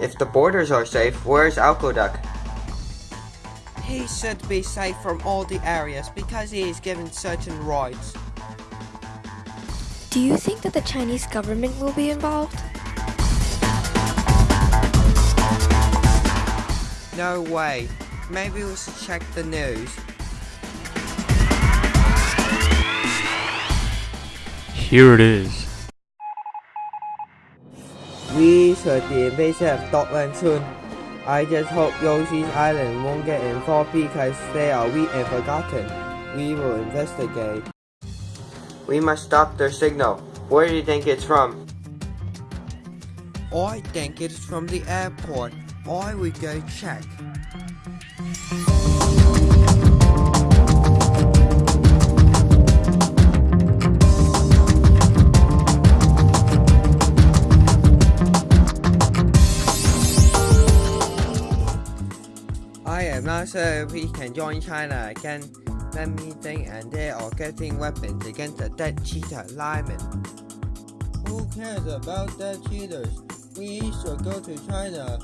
If the borders are safe, where's Alcoduc? He should be safe from all the areas because he is given certain rights. Do you think that the Chinese government will be involved? No way. Maybe we should check the news. Here it is. We should be invasive of Dockland soon. I just hope Yoshi's Island won't get involved because they are weak and forgotten. We will investigate. We must stop their signal. Where do you think it's from? I think it's from the airport. I will go check. I am not sure if we can join China again. Let me think and they are getting weapons against the dead cheetah linemen. Who cares about dead cheetahs? We should go to China.